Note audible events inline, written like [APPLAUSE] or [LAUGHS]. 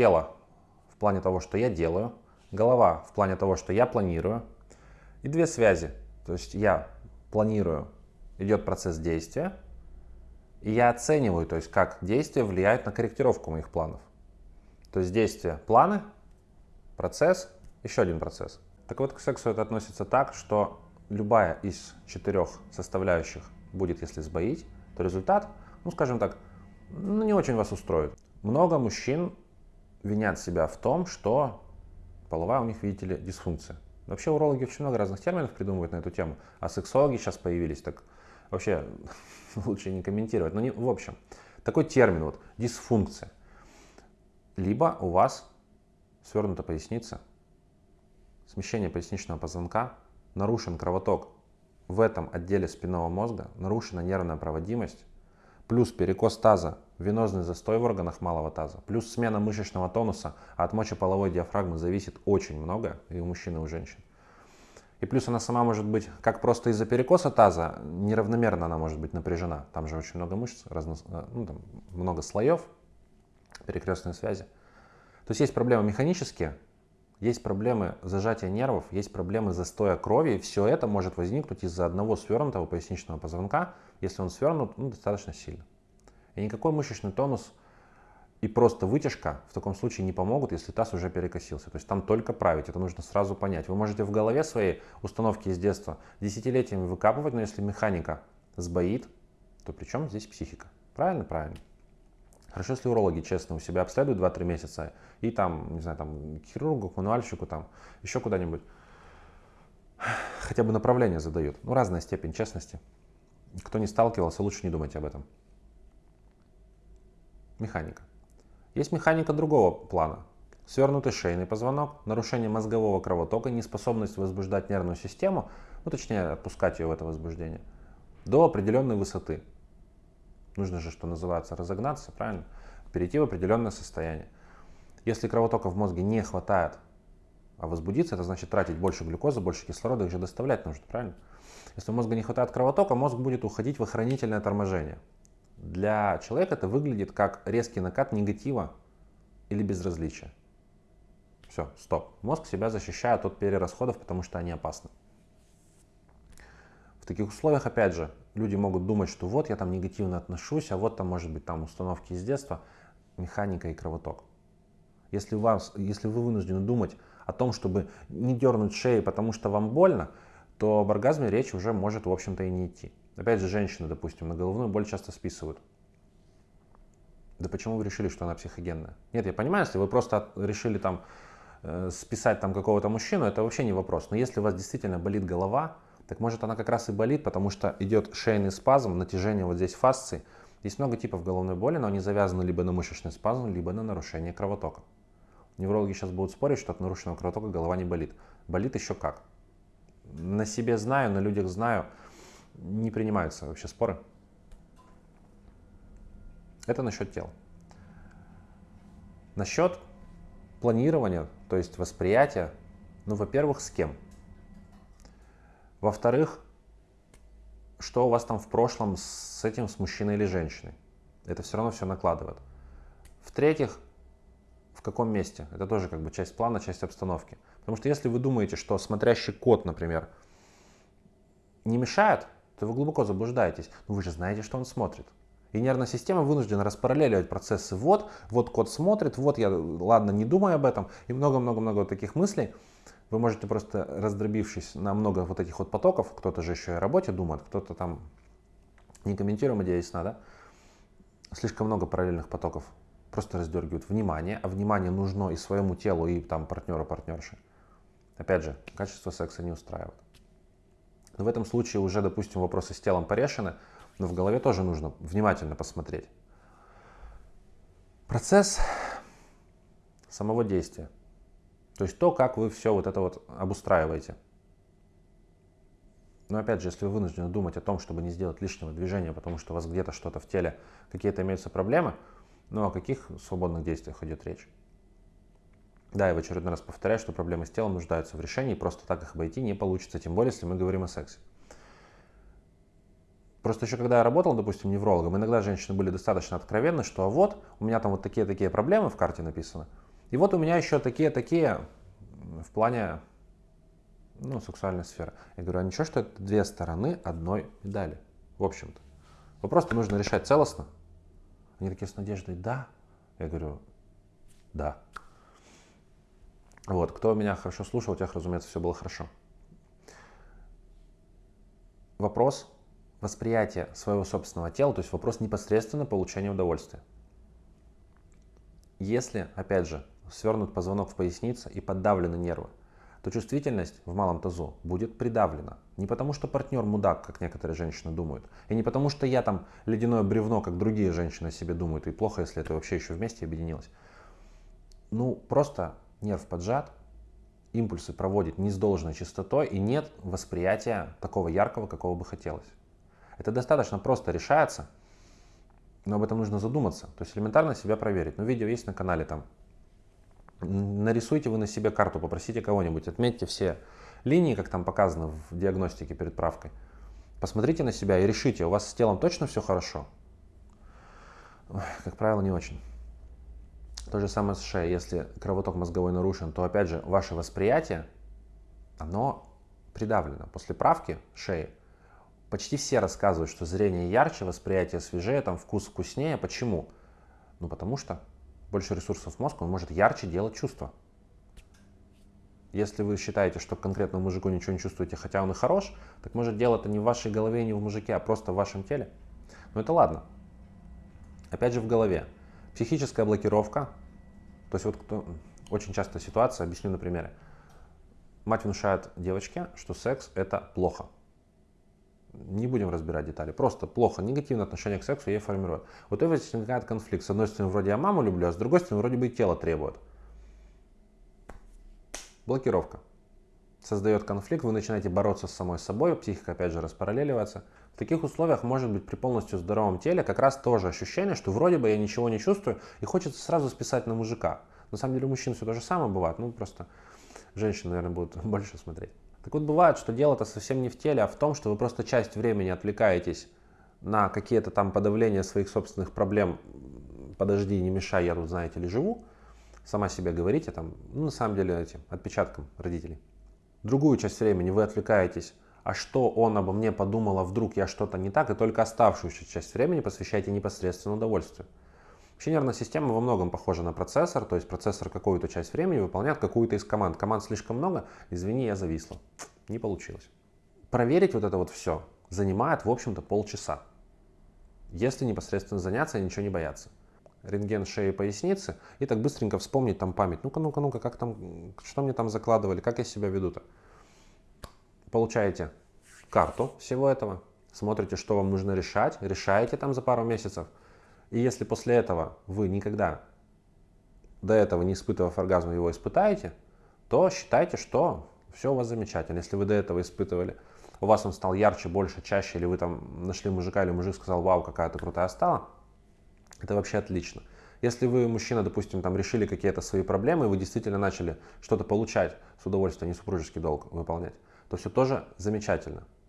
тело в плане того, что я делаю, голова в плане того, что я планирую, и две связи. То есть я планирую, идет процесс действия, и я оцениваю, то есть как действие влияет на корректировку моих планов. То есть действие, планы, процесс, еще один процесс. Так вот, к сексу это относится так, что любая из четырех составляющих будет, если сбоить, то результат, ну скажем так, ну, не очень вас устроит. Много мужчин винят себя в том, что половая у них, видите ли, дисфункция. Вообще урологи очень много разных терминов придумывают на эту тему, а сексологи сейчас появились, так вообще [LAUGHS] лучше не комментировать. Но не, в общем, такой термин вот, дисфункция. Либо у вас свернута поясница, смещение поясничного позвонка, нарушен кровоток в этом отделе спинного мозга, нарушена нервная проводимость, плюс перекос таза, венозный застой в органах малого таза, плюс смена мышечного тонуса, а от мочеполовой диафрагмы зависит очень много, и у мужчин, и у женщин. И плюс она сама может быть, как просто из-за перекоса таза, неравномерно она может быть напряжена. Там же очень много мышц, разно, э, ну, там много слоев, перекрестные связи. То есть есть проблемы механические, есть проблемы зажатия нервов, есть проблемы застоя крови, и все это может возникнуть из-за одного свернутого поясничного позвонка, если он свернут ну, достаточно сильно. И никакой мышечный тонус и просто вытяжка в таком случае не помогут, если таз уже перекосился. То есть там только править, это нужно сразу понять. Вы можете в голове своей установки из детства десятилетиями выкапывать, но если механика сбоит, то при чем здесь психика? Правильно? Правильно. Хорошо, если урологи честно у себя обследуют 2-3 месяца и там, не знаю, там, хирургу, к мануальщику, там, еще куда-нибудь, хотя бы направление задают. Ну, разная степень честности. Кто не сталкивался, лучше не думайте об этом. Механика. Есть механика другого плана. Свернутый шейный позвонок, нарушение мозгового кровотока, неспособность возбуждать нервную систему, ну точнее отпускать ее в это возбуждение, до определенной высоты. Нужно же, что называется, разогнаться, правильно? Перейти в определенное состояние. Если кровотока в мозге не хватает, а возбудиться, это значит тратить больше глюкозы, больше кислорода, их же доставлять нужно, правильно? Если у мозга не хватает кровотока, мозг будет уходить в охранительное торможение. Для человека это выглядит как резкий накат негатива или безразличия. Все, стоп. Мозг себя защищает от перерасходов, потому что они опасны. В таких условиях, опять же, люди могут думать, что вот я там негативно отношусь, а вот там может быть там установки из детства, механика и кровоток. Если, у вас, если вы вынуждены думать о том, чтобы не дернуть шеи, потому что вам больно, то об оргазме речь уже может, в общем-то, и не идти. Опять же, женщины, допустим, на головную боль часто списывают. Да почему вы решили, что она психогенная? Нет, я понимаю, если вы просто решили там э, списать там какого-то мужчину, это вообще не вопрос. Но если у вас действительно болит голова, так может она как раз и болит, потому что идет шейный спазм, натяжение вот здесь фасции. Есть много типов головной боли, но они завязаны либо на мышечный спазм, либо на нарушение кровотока. Неврологи сейчас будут спорить, что от нарушенного кровотока голова не болит. Болит еще как. На себе знаю, на людях знаю. Не принимаются вообще споры. Это насчет тел. Насчет планирования, то есть восприятия, ну, во-первых, с кем? Во-вторых, что у вас там в прошлом с этим, с мужчиной или женщиной. Это все равно все накладывает. В-третьих, в каком месте. Это тоже как бы часть плана, часть обстановки. Потому что если вы думаете, что смотрящий кот, например, не мешает, то вы глубоко заблуждаетесь. Но вы же знаете, что он смотрит. И нервная система вынуждена распараллеливать процессы. Вот, вот кот смотрит, вот я, ладно, не думаю об этом. И много-много-много таких мыслей. Вы можете просто, раздробившись на много вот этих вот потоков, кто-то же еще и о работе думает, кто-то там, не комментируем, идея ясна, да? Слишком много параллельных потоков просто раздергивают внимание, а внимание нужно и своему телу, и там партнеру, партнерши. Опять же, качество секса не устраивает. Но в этом случае уже, допустим, вопросы с телом порешены, но в голове тоже нужно внимательно посмотреть. Процесс самого действия – то есть то, как вы все вот это вот обустраиваете. Но опять же, если вы вынуждены думать о том, чтобы не сделать лишнего движения, потому что у вас где-то что-то в теле, какие-то имеются проблемы, ну о каких свободных действиях идет речь? Да, я в очередной раз повторяю, что проблемы с телом нуждаются в решении, просто так их обойти не получится, тем более, если мы говорим о сексе. Просто еще когда я работал, допустим, неврологом, иногда женщины были достаточно откровенны, что а вот, у меня там вот такие-такие проблемы в карте написаны – И вот у меня еще такие-такие в плане ну, сексуальной сферы. Я говорю, а ничего, что это две стороны одной медали, в общем-то. Вопрос-то нужно решать целостно. Они такие с надеждой, да. Я говорю, да. Вот, кто меня хорошо слушал, у тех, разумеется, все было хорошо. Вопрос восприятия своего собственного тела, то есть вопрос непосредственно получения удовольствия. Если, опять же, свернут позвонок в пояснице и подавлены нервы, то чувствительность в малом тазу будет придавлена. Не потому, что партнер мудак, как некоторые женщины думают, и не потому, что я там ледяное бревно, как другие женщины себе думают, и плохо, если это вообще еще вместе объединилось. Ну, просто нерв поджат, импульсы проводит не с должной частотой, и нет восприятия такого яркого, какого бы хотелось. Это достаточно просто решается, но об этом нужно задуматься. То есть элементарно себя проверить. Ну, видео есть на канале там нарисуйте вы на себе карту, попросите кого-нибудь, отметьте все линии, как там показано в диагностике перед правкой. Посмотрите на себя и решите, у вас с телом точно все хорошо? Как правило, не очень. То же самое с шеей. Если кровоток мозговой нарушен, то опять же ваше восприятие, оно придавлено. После правки шеи почти все рассказывают, что зрение ярче, восприятие свежее, там вкус вкуснее. Почему? Ну потому что больше ресурсов в мозг, он может ярче делать чувства. Если вы считаете, что конкретно мужику ничего не чувствуете, хотя он и хорош, так может дело это не в вашей голове, не в мужике, а просто в вашем теле. Но это ладно. Опять же в голове. Психическая блокировка. То есть вот кто, очень часто ситуация, объясню на примере. Мать внушает девочке, что секс это плохо. Не будем разбирать детали. Просто плохо, негативное отношение к сексу ей формирует. Вот это возникает конфликт. С одной стороны, вроде я маму люблю, а с другой стороны, вроде бы и тело требует. Блокировка. Создает конфликт, вы начинаете бороться с самой собой, психика опять же распараллеливается. В таких условиях может быть при полностью здоровом теле как раз тоже ощущение, что вроде бы я ничего не чувствую и хочется сразу списать на мужика. На самом деле у мужчин все то же самое бывает, ну просто женщины, наверное, будут [LAUGHS] больше смотреть. Так вот бывает, что дело-то совсем не в теле, а в том, что вы просто часть времени отвлекаетесь на какие-то там подавления своих собственных проблем. Подожди, не мешай, я тут, знаете ли, живу. Сама себе говорите там, ну, на самом деле, этим отпечатком родителей. Другую часть времени вы отвлекаетесь, а что он обо мне подумал, а вдруг я что-то не так, и только оставшуюся часть времени посвящаете непосредственно удовольствию. Вообще нервная система во многом похожа на процессор, то есть процессор какую-то часть времени выполняет какую-то из команд. Команд слишком много, извини, я зависла. Не получилось. Проверить вот это вот все занимает, в общем-то, полчаса. Если непосредственно заняться ничего не бояться. Рентген шеи поясницы, и так быстренько вспомнить там память. Ну-ка, ну-ка, ну-ка, как там, что мне там закладывали, как я себя веду-то. Получаете карту всего этого, смотрите, что вам нужно решать, решаете там за пару месяцев – и если после этого вы никогда до этого не испытывав оргазм его испытаете, то считайте, что все у вас замечательно. Если вы до этого испытывали, у вас он стал ярче, больше, чаще, или вы там нашли мужика, или мужик сказал, вау, какая ты крутая стала, это вообще отлично. Если вы, мужчина, допустим, там решили какие-то свои проблемы, и вы действительно начали что-то получать с удовольствием, не супружеский долг выполнять, то все тоже замечательно.